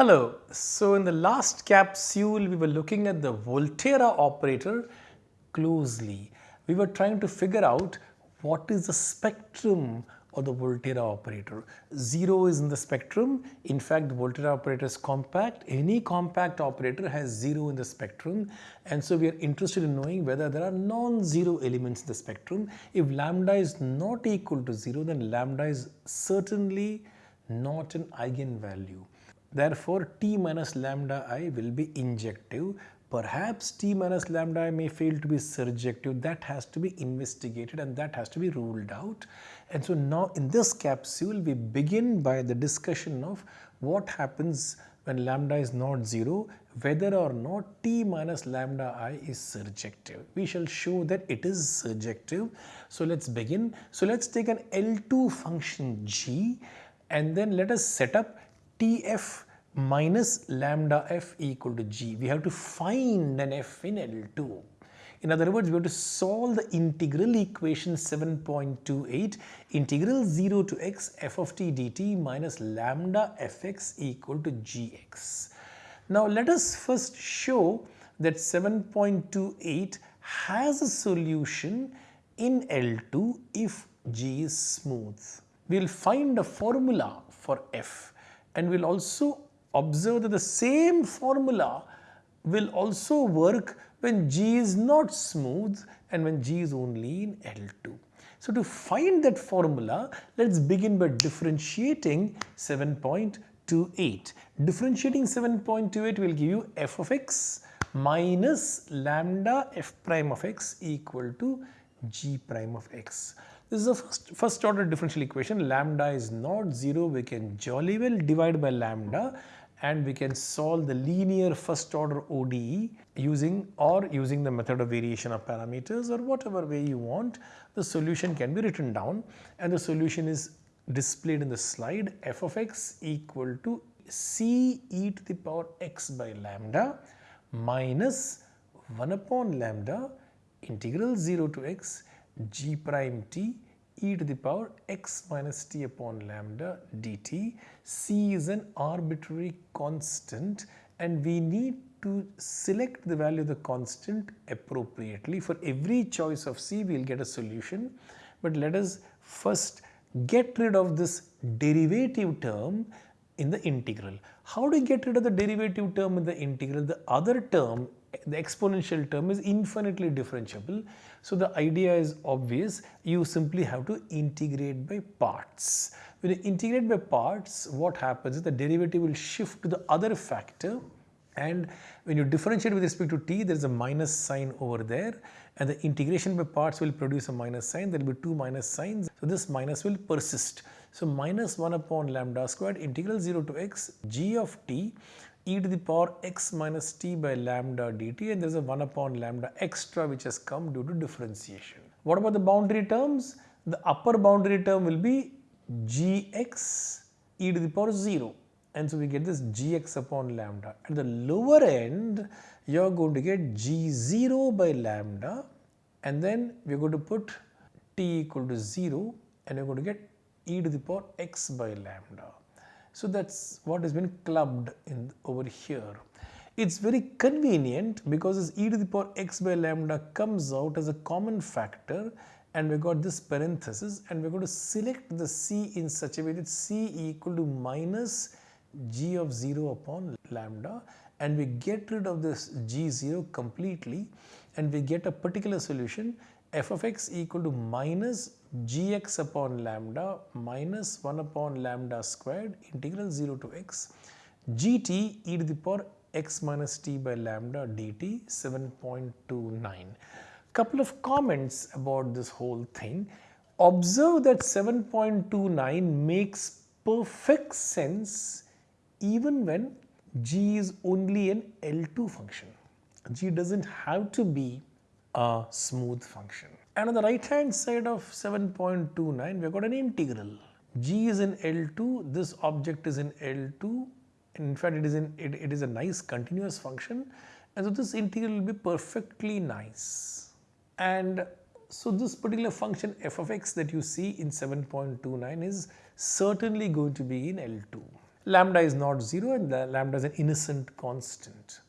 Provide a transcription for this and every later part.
Hello. So in the last capsule, we were looking at the Volterra operator closely. We were trying to figure out what is the spectrum of the Volterra operator. Zero is in the spectrum. In fact, the Volterra operator is compact. Any compact operator has zero in the spectrum. And so we are interested in knowing whether there are non-zero elements in the spectrum. If lambda is not equal to zero, then lambda is certainly not an eigenvalue. Therefore, t minus lambda i will be injective. Perhaps t minus lambda i may fail to be surjective. That has to be investigated and that has to be ruled out. And so now in this capsule, we begin by the discussion of what happens when lambda is not 0, whether or not t minus lambda i is surjective. We shall show that it is surjective. So let's begin. So let's take an L2 function g and then let us set up Tf minus lambda f equal to g. We have to find an f in L2. In other words, we have to solve the integral equation 7.28 integral 0 to x f of t dt minus lambda fx equal to gx. Now let us first show that 7.28 has a solution in L2 if g is smooth. We will find a formula for f and we will also observe that the same formula will also work when G is not smooth and when G is only in L2. So to find that formula, let's begin by differentiating 7.28. Differentiating 7.28 will give you f of x minus lambda f prime of x equal to g prime of x. This is a first, first order differential equation. Lambda is not 0. We can jolly well divide by lambda and we can solve the linear first order ODE using or using the method of variation of parameters or whatever way you want the solution can be written down and the solution is displayed in the slide f of x equal to c e to the power x by lambda minus 1 upon lambda integral 0 to x g prime t e to the power x minus t upon lambda dt. c is an arbitrary constant and we need to select the value of the constant appropriately. For every choice of c we will get a solution but let us first get rid of this derivative term in the integral. How do you get rid of the derivative term in the integral? The other term the exponential term is infinitely differentiable. So the idea is obvious, you simply have to integrate by parts. When you integrate by parts, what happens is the derivative will shift to the other factor and when you differentiate with respect to t, there is a minus sign over there and the integration by parts will produce a minus sign, there will be two minus signs. So this minus will persist. So minus 1 upon lambda squared integral 0 to x g of t e to the power x minus t by lambda dt and there is a 1 upon lambda extra which has come due to differentiation. What about the boundary terms? The upper boundary term will be gx e to the power 0 and so we get this gx upon lambda. At the lower end you are going to get g0 by lambda and then we are going to put t equal to 0 and we are going to get e to the power x by lambda. So that's what has been clubbed in over here. It's very convenient because this e to the power x by lambda comes out as a common factor and we got this parenthesis and we're going to select the c in such a way that c equal to minus g of 0 upon lambda and we get rid of this g0 completely and we get a particular solution f of x equal to minus gx upon lambda minus 1 upon lambda squared integral 0 to x gt e to the power x minus t by lambda dt 7.29. Couple of comments about this whole thing. Observe that 7.29 makes perfect sense even when g is only an L2 function. g doesn't have to be a smooth function. And on the right hand side of 7.29 we have got an integral. g is in L2, this object is in L2 in fact it is in it, it is a nice continuous function and so this integral will be perfectly nice. And so this particular function f of x that you see in 7.29 is certainly going to be in L2. Lambda is not 0 and lambda is an innocent constant.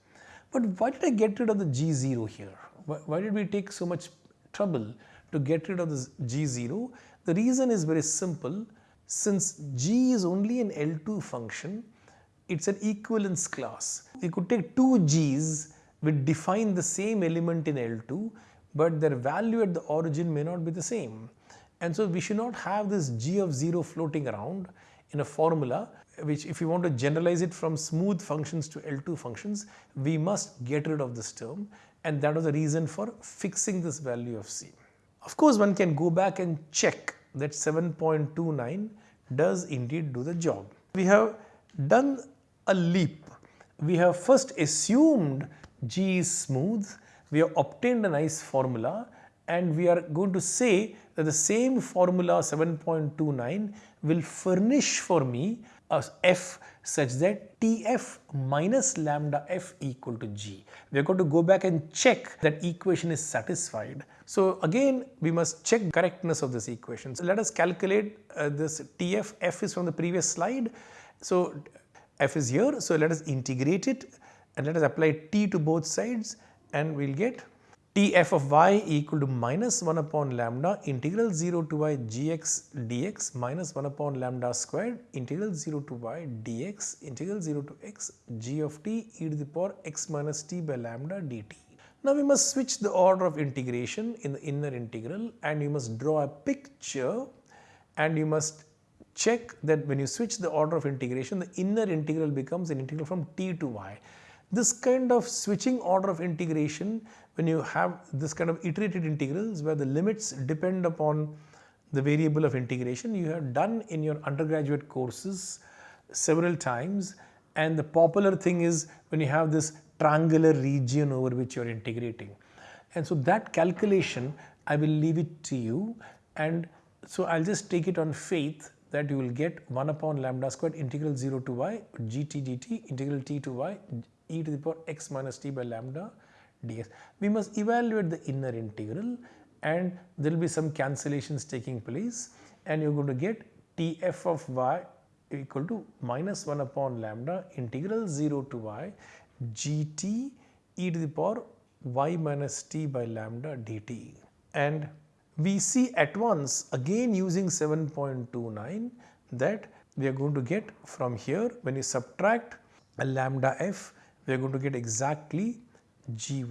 But why did I get rid of the G0 here? Why, why did we take so much trouble to get rid of this G0? The reason is very simple. Since G is only an L2 function, it's an equivalence class. You could take two G's which define the same element in L2, but their value at the origin may not be the same. And so we should not have this G of 0 floating around in a formula which if you want to generalize it from smooth functions to L2 functions, we must get rid of this term and that was the reason for fixing this value of C. Of course, one can go back and check that 7.29 does indeed do the job. We have done a leap. We have first assumed G is smooth, we have obtained a nice formula and we are going to say that the same formula 7.29 will furnish for me f such that Tf minus lambda f equal to g. We are going to go back and check that equation is satisfied. So again we must check correctness of this equation. So let us calculate uh, this Tf, f is from the previous slide. So f is here, so let us integrate it and let us apply t to both sides and we will get Tf of y equal to minus 1 upon lambda integral 0 to y gx dx minus 1 upon lambda squared integral 0 to y dx integral 0 to x g of t e to the power x minus t by lambda dt. Now we must switch the order of integration in the inner integral and you must draw a picture and you must check that when you switch the order of integration the inner integral becomes an integral from t to y. This kind of switching order of integration when you have this kind of iterated integrals where the limits depend upon the variable of integration you have done in your undergraduate courses several times and the popular thing is when you have this triangular region over which you are integrating. And so that calculation I will leave it to you and so I'll just take it on faith that you will get 1 upon lambda squared integral 0 to y gt dt integral t to y e to the power x minus t by lambda ds. We must evaluate the inner integral and there will be some cancellations taking place and you are going to get tf of y equal to minus 1 upon lambda integral 0 to y gt e to the power y minus t by lambda dt. And we see at once again using 7.29 that we are going to get from here when you subtract a lambda f we are going to get exactly gy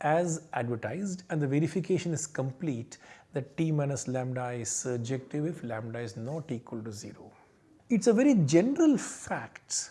as advertised and the verification is complete that t minus lambda is surjective if lambda is not equal to 0. It's a very general fact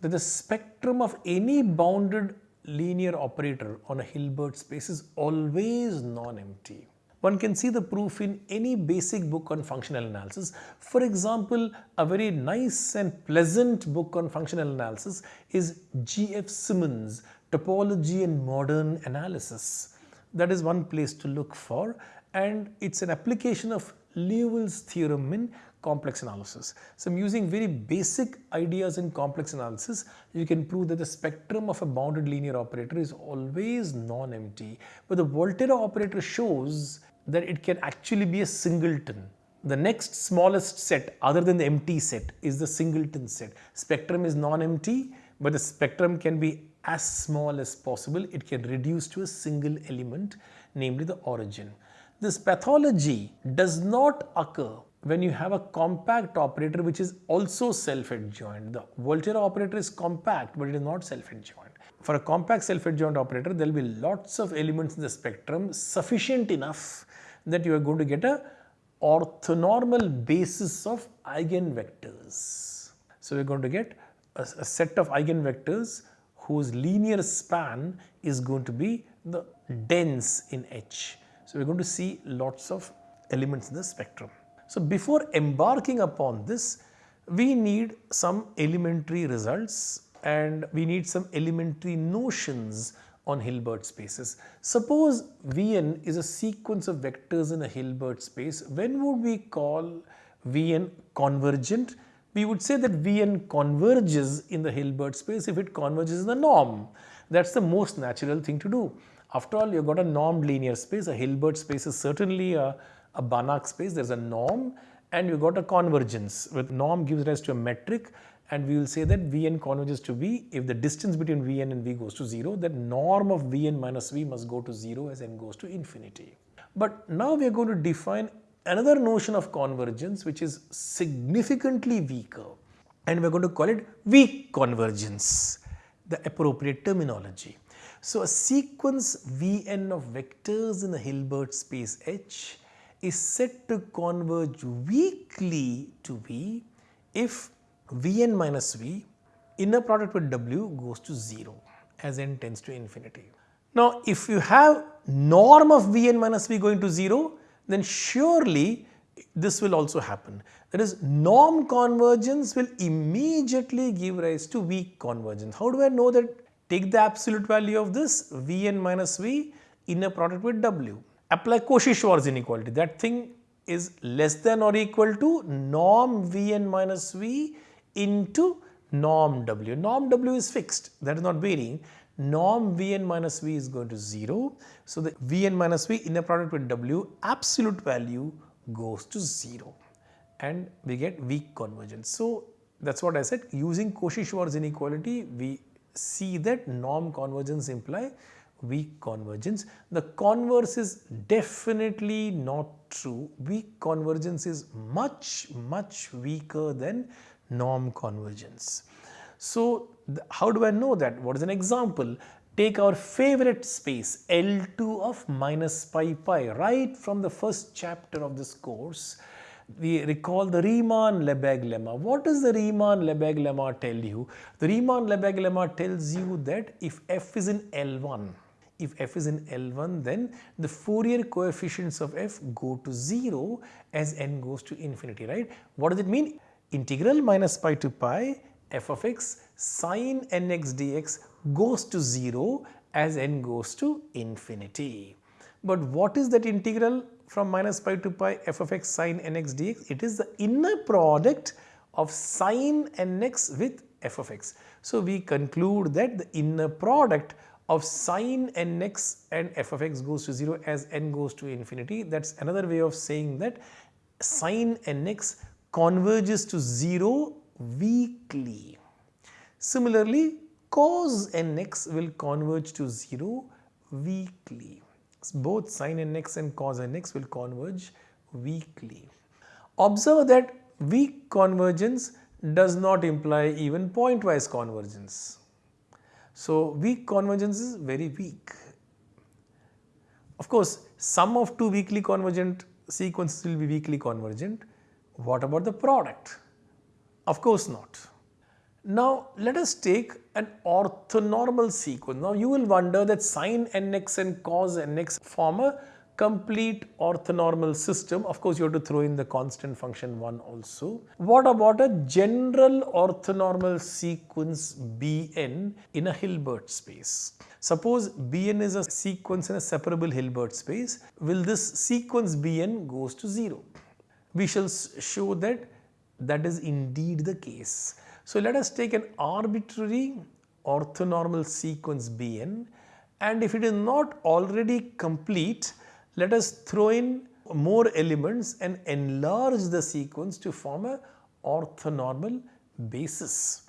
that the spectrum of any bounded linear operator on a Hilbert space is always non-empty. One can see the proof in any basic book on functional analysis. For example, a very nice and pleasant book on functional analysis is G.F. Simmons, Topology and Modern Analysis. That is one place to look for and it's an application of Liouville's theorem in complex analysis. So I'm using very basic ideas in complex analysis. You can prove that the spectrum of a bounded linear operator is always non-empty. But the Volterra operator shows that it can actually be a singleton. The next smallest set other than the empty set is the singleton set. Spectrum is non-empty, but the spectrum can be as small as possible. It can reduce to a single element, namely the origin. This pathology does not occur when you have a compact operator which is also self-adjoint. The Volterra operator is compact but it is not self-adjoint. For a compact self-adjoint operator there will be lots of elements in the spectrum sufficient enough that you are going to get a orthonormal basis of eigenvectors. So we are going to get a, a set of eigenvectors whose linear span is going to be the dense in H. So we are going to see lots of elements in the spectrum. So before embarking upon this, we need some elementary results and we need some elementary notions on Hilbert spaces. Suppose Vn is a sequence of vectors in a Hilbert space. When would we call Vn convergent? We would say that Vn converges in the Hilbert space if it converges in the norm. That's the most natural thing to do. After all, you've got a normed linear space. A Hilbert space is certainly a, a Banach space. There's a norm and you've got a convergence with norm gives rise to a metric and we will say that Vn converges to V if the distance between Vn and V goes to 0 then norm of Vn minus V must go to 0 as n goes to infinity. But now we are going to define another notion of convergence which is significantly weaker and we are going to call it weak convergence, the appropriate terminology. So a sequence Vn of vectors in a Hilbert space H is said to converge weakly to V if Vn minus V inner product with W goes to 0 as n tends to infinity. Now if you have norm of Vn minus V going to 0 then surely this will also happen. That is norm convergence will immediately give rise to weak convergence. How do I know that? Take the absolute value of this Vn minus V inner product with W. Apply Cauchy-Schwarz inequality. That thing is less than or equal to norm Vn minus V into norm W. Norm W is fixed, that is not varying. Norm Vn minus V is going to 0. So, the Vn minus V inner product with W absolute value goes to 0 and we get weak convergence. So, that is what I said using Cauchy-Schwarz inequality we see that norm convergence imply weak convergence. The converse is definitely not true. Weak convergence is much much weaker than norm convergence. So, how do I know that? What is an example? Take our favorite space L2 of minus pi pi right from the first chapter of this course. We recall the Riemann-Lebesgue lemma. What does the Riemann-Lebesgue lemma tell you? The Riemann-Lebesgue lemma tells you that if f is in L1, if f is in L1 then the Fourier coefficients of f go to 0 as n goes to infinity, right. What does it mean? Integral minus pi to pi f of x sine nx dx goes to 0 as n goes to infinity. But what is that integral from minus pi to pi f of x sine nx dx? It is the inner product of sine nx with f of x. So, we conclude that the inner product of sine nx and f of x goes to 0 as n goes to infinity. That is another way of saying that sine nx converges to 0 weakly. Similarly, cos nx will converge to 0 weakly. Both sin nx and cos nx will converge weakly. Observe that weak convergence does not imply even pointwise convergence. So, weak convergence is very weak. Of course, sum of two weakly convergent sequences will be weakly convergent. What about the product? Of course not. Now let us take an orthonormal sequence. Now you will wonder that sine nx and cos nx form a complete orthonormal system. Of course, you have to throw in the constant function 1 also. What about a general orthonormal sequence Bn in a Hilbert space? Suppose Bn is a sequence in a separable Hilbert space. Will this sequence Bn goes to 0? We shall show that that is indeed the case. So let us take an arbitrary orthonormal sequence Bn and if it is not already complete, let us throw in more elements and enlarge the sequence to form a orthonormal basis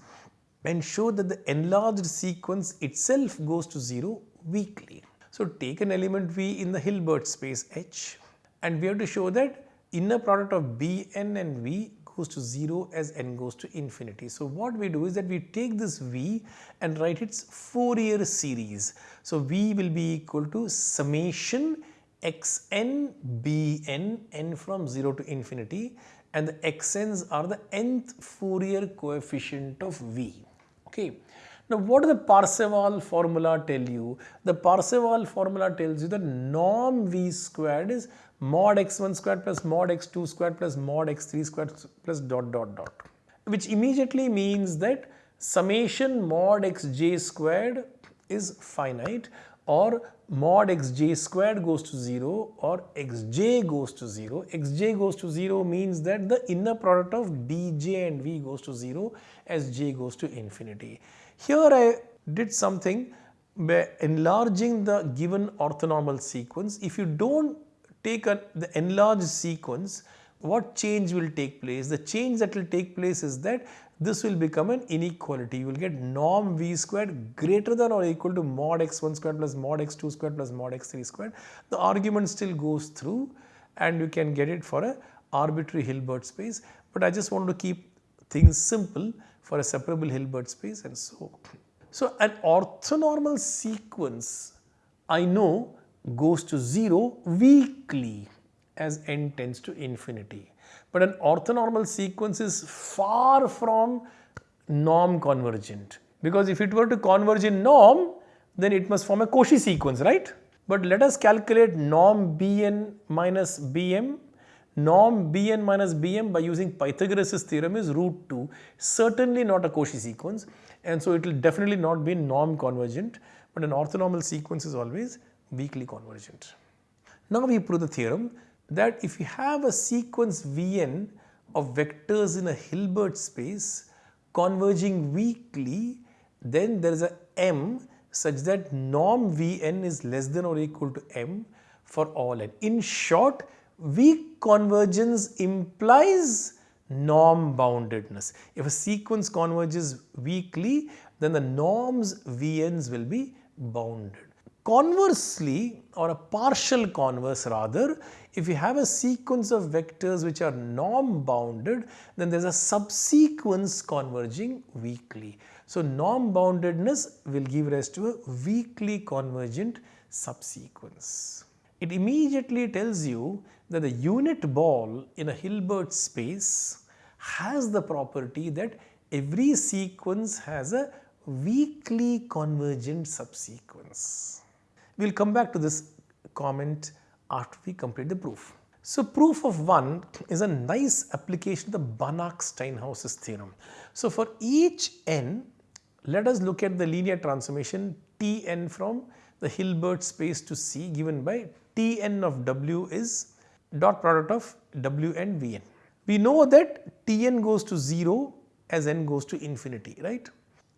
and show that the enlarged sequence itself goes to 0 weakly. So take an element V in the Hilbert space H and we have to show that inner product of Bn and V goes to 0 as n goes to infinity. So what we do is that we take this V and write its Fourier series. So V will be equal to summation xn bn n from 0 to infinity and the xn's are the nth Fourier coefficient of V. Okay. Now what does the Parseval formula tell you? The Parseval formula tells you that norm V squared is mod x1 squared plus mod x2 squared plus mod x3 squared plus dot dot dot which immediately means that summation mod xj squared is finite or mod xj squared goes to 0 or xj goes to 0. xj goes to 0 means that the inner product of dj and v goes to 0 as j goes to infinity. Here I did something by enlarging the given orthonormal sequence. If you don't take a, the enlarged sequence, what change will take place? The change that will take place is that this will become an inequality. You will get norm v squared greater than or equal to mod x1 squared plus mod x2 squared plus mod x3 squared. The argument still goes through and you can get it for a arbitrary Hilbert space. But I just want to keep things simple for a separable Hilbert space and so. on. So an orthonormal sequence I know goes to 0 weakly as n tends to infinity. But an orthonormal sequence is far from norm convergent because if it were to converge in norm then it must form a Cauchy sequence right. But let us calculate norm Bn minus Bm. Norm Bn minus Bm by using Pythagoras' theorem is root 2 certainly not a Cauchy sequence and so it will definitely not be norm convergent but an orthonormal sequence is always weakly convergent. Now we prove the theorem that if you have a sequence Vn of vectors in a Hilbert space converging weakly, then there is a m such that norm Vn is less than or equal to m for all n. In short, weak convergence implies norm boundedness. If a sequence converges weakly, then the norms Vn's will be bounded. Conversely or a partial converse rather, if you have a sequence of vectors which are norm bounded, then there is a subsequence converging weakly. So, norm boundedness will give rise to a weakly convergent subsequence. It immediately tells you that the unit ball in a Hilbert space has the property that every sequence has a weakly convergent subsequence. We will come back to this comment after we complete the proof. So proof of 1 is a nice application of the Banach-Steinhaus's theorem. So for each n, let us look at the linear transformation Tn from the Hilbert space to C given by Tn of W is dot product of W and Vn. We know that Tn goes to 0 as n goes to infinity, right?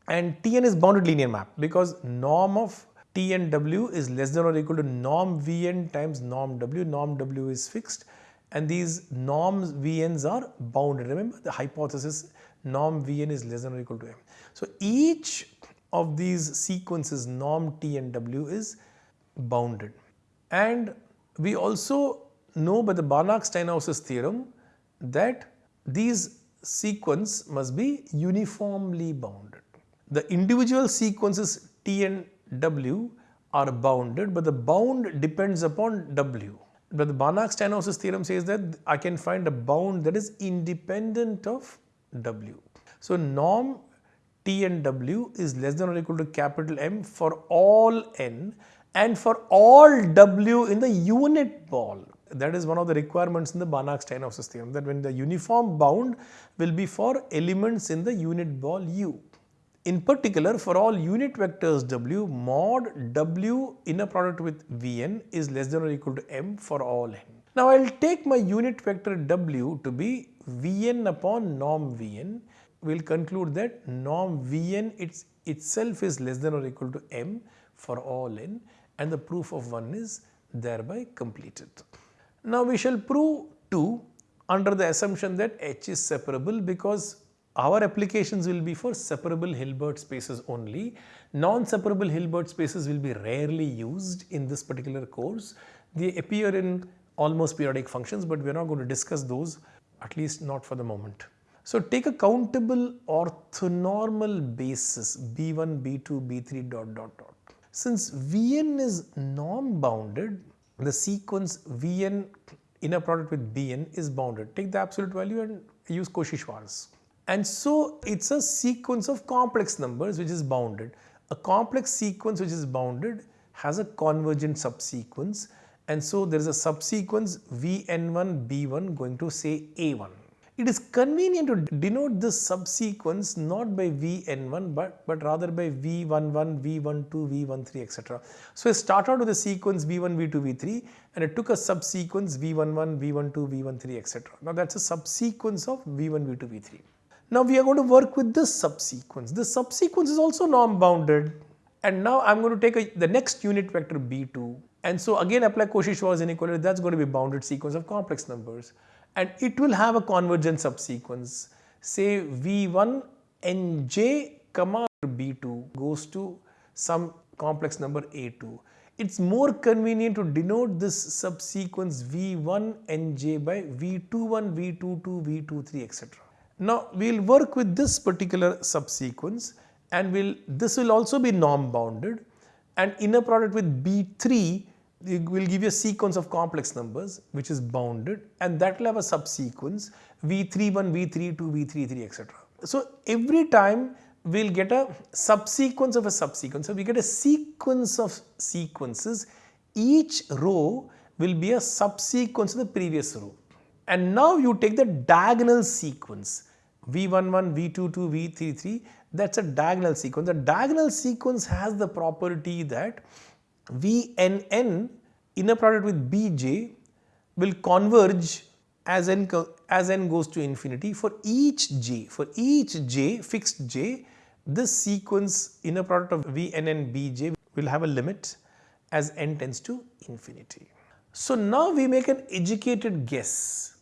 And Tn is bounded linear map because norm of T and W is less than or equal to norm Vn times norm W. Norm W is fixed and these norms Vn's are bounded. Remember the hypothesis norm Vn is less than or equal to M. So each of these sequences norm T and W is bounded. And we also know by the Banach-Steinhaus's theorem that these sequence must be uniformly bounded. The individual sequences T and W are bounded but the bound depends upon W. But the Banach-Steinhaus's theorem says that I can find a bound that is independent of W. So norm T and W is less than or equal to capital M for all N and for all W in the unit ball. That is one of the requirements in the Banach-Steinhaus's theorem that when the uniform bound will be for elements in the unit ball U. In particular, for all unit vectors W, mod W inner product with Vn is less than or equal to m for all n. Now, I will take my unit vector W to be Vn upon norm Vn. We will conclude that norm Vn its, itself is less than or equal to m for all n and the proof of 1 is thereby completed. Now, we shall prove 2 under the assumption that H is separable because our applications will be for separable Hilbert spaces only. Non-separable Hilbert spaces will be rarely used in this particular course. They appear in almost periodic functions but we are not going to discuss those at least not for the moment. So take a countable orthonormal basis B1, B2, B3 dot dot dot. Since Vn is norm bounded, the sequence Vn inner product with Bn is bounded. Take the absolute value and use Cauchy-Schwarz. And so it's a sequence of complex numbers which is bounded. A complex sequence which is bounded has a convergent subsequence and so there is a subsequence Vn1 B1 going to say A1. It is convenient to denote this subsequence not by Vn1 but, but rather by V11, V12, V13 etc. So I start out with a sequence V1, V2, V3 and it took a subsequence V11, V12, V13 etc. Now that's a subsequence of V1, V2, V3. Now we are going to work with this subsequence. This subsequence is also norm bounded and now I am going to take a, the next unit vector b2 and so again apply Cauchy-Schwarz inequality that's going to be bounded sequence of complex numbers and it will have a convergent subsequence. Say V1 nj comma B2 goes to some complex number A2. It's more convenient to denote this subsequence V1 nj by V21, V22, V23 etc. Now we'll work with this particular subsequence and we'll this will also be norm bounded and inner product with B3 will give you a sequence of complex numbers which is bounded and that will have a subsequence V31, V32, V33 etc. So every time we'll get a subsequence of a subsequence. So we get a sequence of sequences. Each row will be a subsequence of the previous row. And now you take the diagonal sequence V11, V22, V33 that's a diagonal sequence. The diagonal sequence has the property that Vnn inner product with Bj will converge as n, as n goes to infinity for each j, for each j, fixed j, this sequence inner product of Vnn Bj will have a limit as n tends to infinity. So now we make an educated guess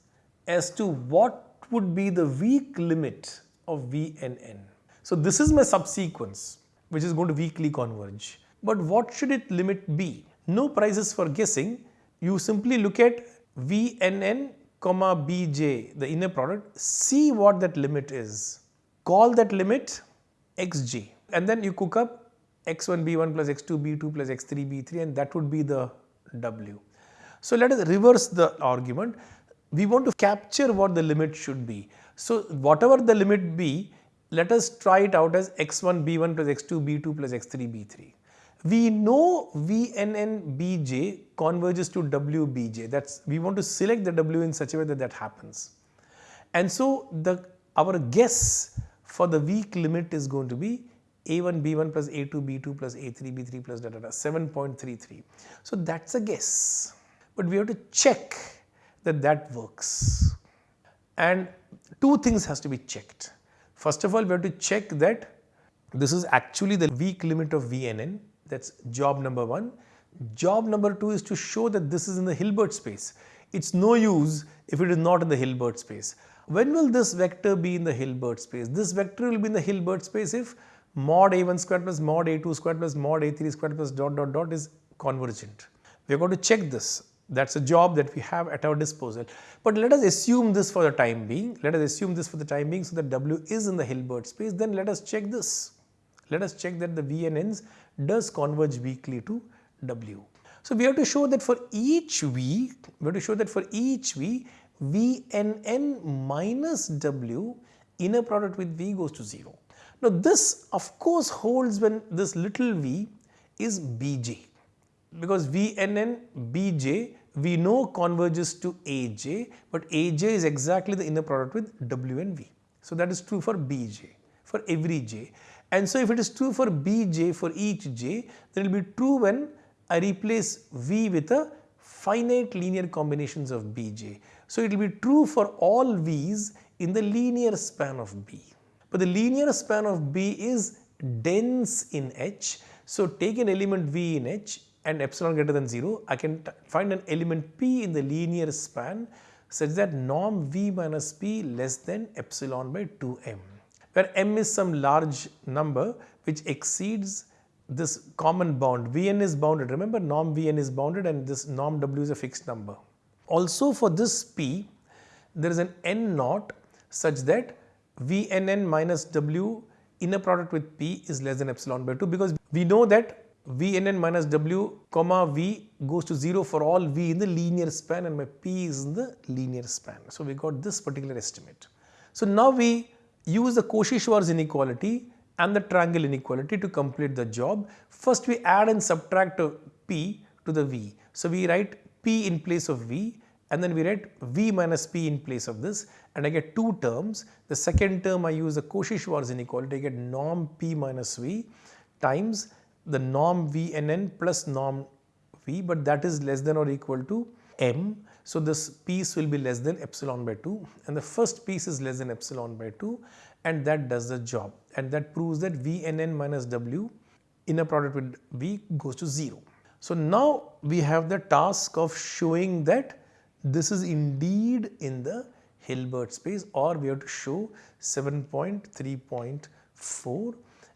as to what would be the weak limit of Vnn. So this is my subsequence which is going to weakly converge. But what should its limit be? No prizes for guessing. You simply look at Vnn comma Bj, the inner product, see what that limit is. Call that limit xj and then you cook up x1 b1 plus x2 b2 plus x3 b3 and that would be the w. So let us reverse the argument. We want to capture what the limit should be. So whatever the limit be, let us try it out as x1 b1 plus x2 b2 plus x3 b3. We know Vnn bj converges to WBJ. That's we want to select the w in such a way that that happens. And so the our guess for the weak limit is going to be a1 b1 plus a2 b2 plus a3 b3 plus da da da 7.33. So that's a guess. But we have to check that that works. And two things has to be checked. First of all, we have to check that this is actually the weak limit of VNN. That's job number one. Job number two is to show that this is in the Hilbert space. It's no use if it is not in the Hilbert space. When will this vector be in the Hilbert space? This vector will be in the Hilbert space if mod a1 squared plus mod a2 squared plus mod a3 squared plus dot dot dot is convergent. We are going to check this. That's a job that we have at our disposal. But let us assume this for the time being. Let us assume this for the time being so that W is in the Hilbert space. Then let us check this. Let us check that the VNNs does converge weakly to W. So we have to show that for each V, we have to show that for each V, Vnn minus W inner product with V goes to 0. Now this of course holds when this little v is Bj because Vnn Bj we know converges to Aj but Aj is exactly the inner product with W and V. So that is true for Bj for every j and so if it is true for Bj for each j then it will be true when I replace V with a finite linear combinations of Bj. So it will be true for all V's in the linear span of B. But the linear span of B is dense in H. So take an element V in H and epsilon greater than 0, I can find an element P in the linear span such that norm V minus P less than epsilon by 2m, where m is some large number which exceeds this common bound. Vn is bounded. Remember norm Vn is bounded and this norm W is a fixed number. Also for this P, there is an N naught such that Vnn minus W inner product with P is less than epsilon by 2 because we know that Vnn minus W comma V goes to 0 for all V in the linear span and my P is in the linear span. So we got this particular estimate. So now we use the Cauchy-Schwarz inequality and the triangle inequality to complete the job. First we add and subtract P to the V. So we write P in place of V and then we write V minus P in place of this and I get two terms. The second term I use the Cauchy-Schwarz inequality, I get norm P minus V times the norm Vnn plus norm V but that is less than or equal to m. So this piece will be less than epsilon by 2 and the first piece is less than epsilon by 2 and that does the job and that proves that Vnn minus W inner product with V goes to 0. So now we have the task of showing that this is indeed in the Hilbert space or we have to show 7.3.4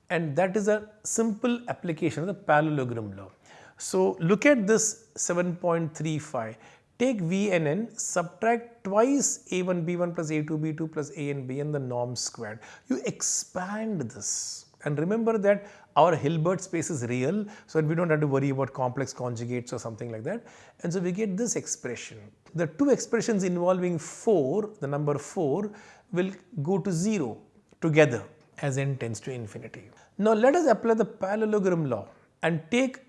and that is a simple application of the parallelogram law. So look at this 7.35 take V and N, subtract twice A1 B1 plus A2 B2 plus A and B and the norm squared. You expand this and remember that our Hilbert space is real so that we don't have to worry about complex conjugates or something like that. And so we get this expression. The two expressions involving 4, the number 4 will go to 0 together as n tends to infinity. Now let us apply the parallelogram law and take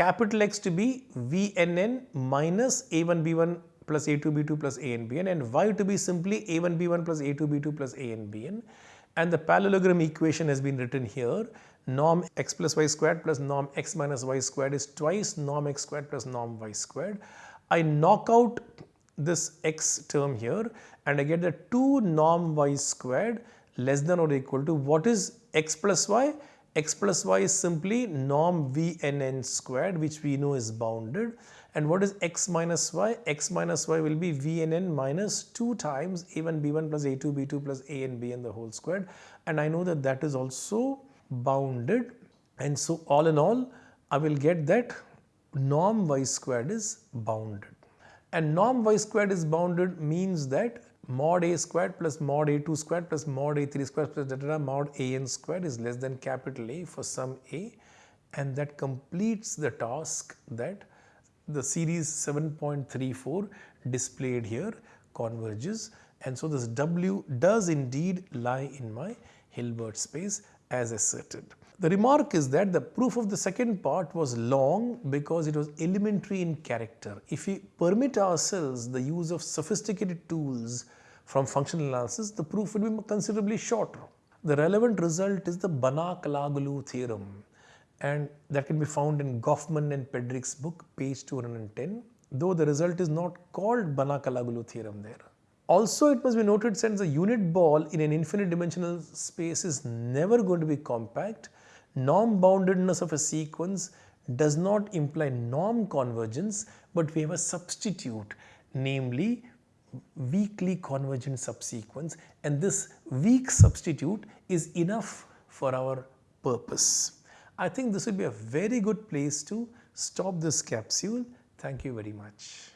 capital X to be Vnn minus A1B1 plus A2B2 plus ANBN and Y to be simply A1B1 plus A2B2 plus ANBN and the parallelogram equation has been written here norm x plus y squared plus norm x minus y squared is twice norm x squared plus norm y squared. I knock out this x term here and I get the 2 norm y squared less than or equal to what is x plus y? X plus y is simply norm v n n squared which we know is bounded. And what is x minus y? x minus y will be Vnn minus 2 times a1 b1 plus a2 b2 plus a and b and the whole squared. And I know that that is also bounded. And so all in all I will get that norm y squared is bounded. And norm y squared is bounded means that mod a squared plus mod a2 squared plus mod a3 squared plus etc mod an squared is less than capital A for some a and that completes the task that the series 7.34 displayed here converges and so this W does indeed lie in my Hilbert space as asserted. The remark is that the proof of the second part was long because it was elementary in character. If we permit ourselves the use of sophisticated tools from functional analysis, the proof would be considerably shorter. The relevant result is the Banach-Alaoglu theorem and that can be found in Goffman and Pedrick's book page 210 though the result is not called Banach-Alaoglu theorem there. Also it must be noted since a unit ball in an infinite dimensional space is never going to be compact, norm boundedness of a sequence does not imply norm convergence but we have a substitute namely weakly convergent subsequence and this weak substitute is enough for our purpose. I think this would be a very good place to stop this capsule. Thank you very much.